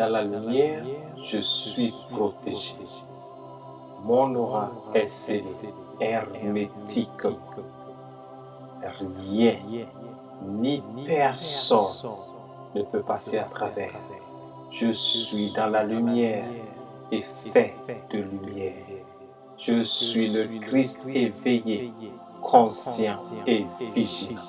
Dans la lumière, je suis protégé. Mon aura est scellée, hermétique. Rien, ni personne ne peut passer à travers. Je suis dans la lumière et fait de lumière. Je suis le Christ éveillé, conscient et vigilant.